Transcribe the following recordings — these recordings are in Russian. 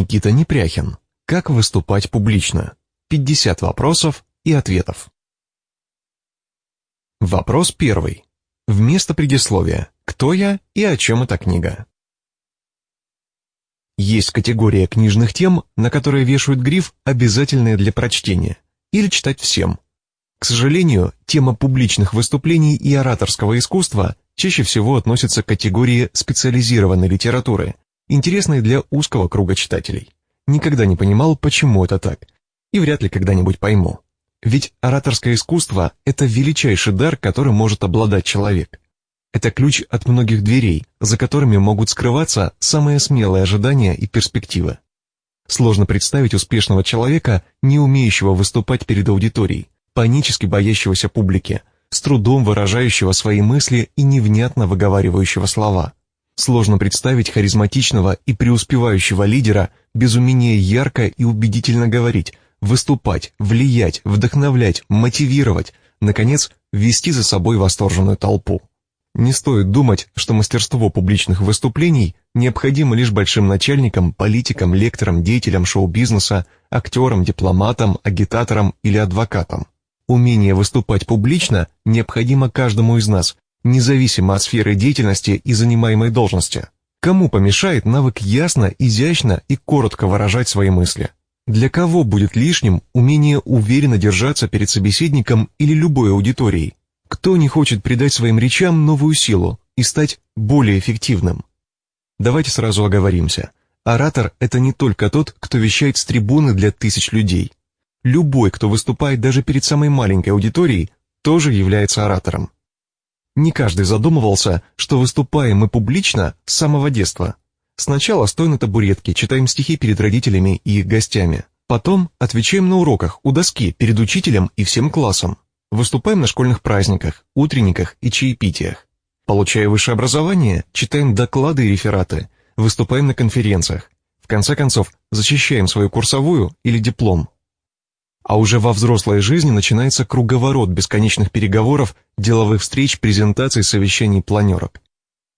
Никита Непряхин. Как выступать публично? 50 вопросов и ответов. Вопрос первый. Вместо предисловия. Кто я и о чем эта книга? Есть категория книжных тем, на которые вешают гриф «обязательные для прочтения» или читать всем. К сожалению, тема публичных выступлений и ораторского искусства чаще всего относится к категории специализированной литературы, интересной для узкого круга читателей. Никогда не понимал, почему это так, и вряд ли когда-нибудь пойму. Ведь ораторское искусство – это величайший дар, которым может обладать человек. Это ключ от многих дверей, за которыми могут скрываться самые смелые ожидания и перспективы. Сложно представить успешного человека, не умеющего выступать перед аудиторией, панически боящегося публики, с трудом выражающего свои мысли и невнятно выговаривающего слова. Сложно представить харизматичного и преуспевающего лидера без умения ярко и убедительно говорить, выступать, влиять, вдохновлять, мотивировать, наконец, вести за собой восторженную толпу. Не стоит думать, что мастерство публичных выступлений необходимо лишь большим начальникам, политикам, лекторам, деятелям шоу-бизнеса, актерам, дипломатам, агитаторам или адвокатам. Умение выступать публично необходимо каждому из нас, независимо от сферы деятельности и занимаемой должности. Кому помешает навык ясно, изящно и коротко выражать свои мысли? Для кого будет лишним умение уверенно держаться перед собеседником или любой аудиторией? Кто не хочет придать своим речам новую силу и стать более эффективным? Давайте сразу оговоримся. Оратор – это не только тот, кто вещает с трибуны для тысяч людей. Любой, кто выступает даже перед самой маленькой аудиторией, тоже является оратором. Не каждый задумывался, что выступаем мы публично с самого детства. Сначала стоим на табуретке, читаем стихи перед родителями и их гостями. Потом отвечаем на уроках у доски перед учителем и всем классом. Выступаем на школьных праздниках, утренниках и чаепитиях. Получая высшее образование, читаем доклады и рефераты, выступаем на конференциях. В конце концов, защищаем свою курсовую или диплом. А уже во взрослой жизни начинается круговорот бесконечных переговоров, деловых встреч, презентаций, совещаний, планерок.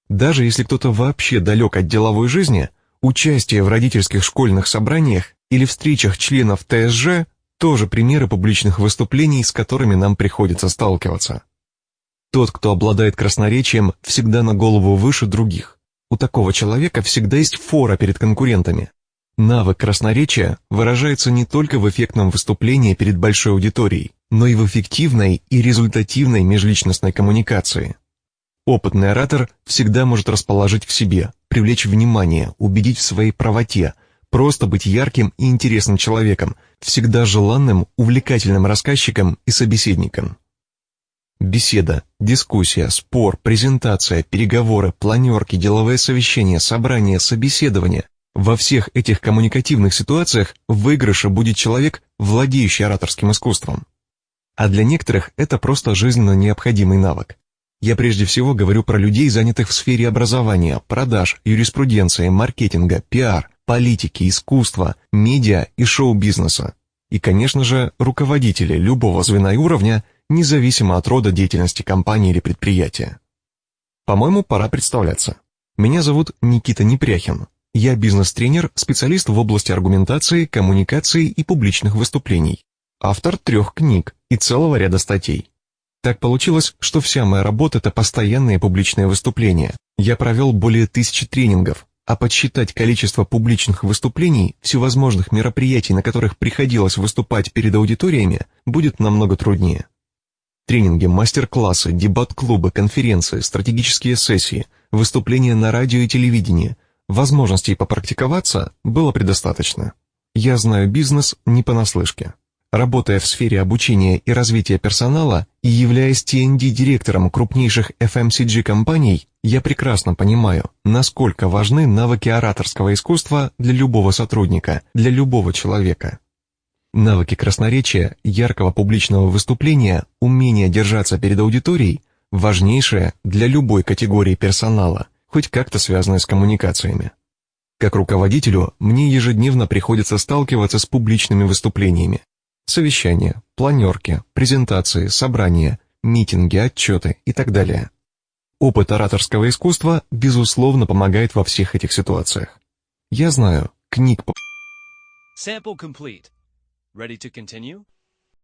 Даже если кто-то вообще далек от деловой жизни, участие в родительских школьных собраниях или встречах членов ТСЖ тоже примеры публичных выступлений, с которыми нам приходится сталкиваться. Тот, кто обладает красноречием, всегда на голову выше других. У такого человека всегда есть фора перед конкурентами. Навык красноречия выражается не только в эффектном выступлении перед большой аудиторией, но и в эффективной и результативной межличностной коммуникации. Опытный оратор всегда может расположить к себе, привлечь внимание, убедить в своей правоте, просто быть ярким и интересным человеком, всегда желанным, увлекательным рассказчиком и собеседником. Беседа, дискуссия, спор, презентация, переговоры, планерки, деловые совещания, собрания, собеседования. Во всех этих коммуникативных ситуациях в выигрыше будет человек, владеющий ораторским искусством. А для некоторых это просто жизненно необходимый навык. Я прежде всего говорю про людей, занятых в сфере образования, продаж, юриспруденции, маркетинга, пиар, политики, искусства, медиа и шоу-бизнеса. И, конечно же, руководители любого звена и уровня, независимо от рода деятельности компании или предприятия. По-моему, пора представляться. Меня зовут Никита Непряхин. Я бизнес-тренер, специалист в области аргументации, коммуникации и публичных выступлений. Автор трех книг и целого ряда статей. Так получилось, что вся моя работа – это постоянные публичные выступления. Я провел более тысячи тренингов, а подсчитать количество публичных выступлений, всевозможных мероприятий, на которых приходилось выступать перед аудиториями, будет намного труднее. Тренинги, мастер-классы, дебат-клубы, конференции, стратегические сессии, выступления на радио и телевидении. Возможностей попрактиковаться было предостаточно. Я знаю бизнес не понаслышке. Работая в сфере обучения и развития персонала и являясь TND-директором крупнейших FMCG-компаний, я прекрасно понимаю, насколько важны навыки ораторского искусства для любого сотрудника, для любого человека. Навыки красноречия, яркого публичного выступления, умение держаться перед аудиторией – важнейшее для любой категории персонала, хоть как-то связанное с коммуникациями. Как руководителю, мне ежедневно приходится сталкиваться с публичными выступлениями, совещания, планерки, презентации, собрания, митинги, отчеты и так далее. Опыт ораторского искусства, безусловно, помогает во всех этих ситуациях. Я знаю, книг по Sample complete. Ready to continue?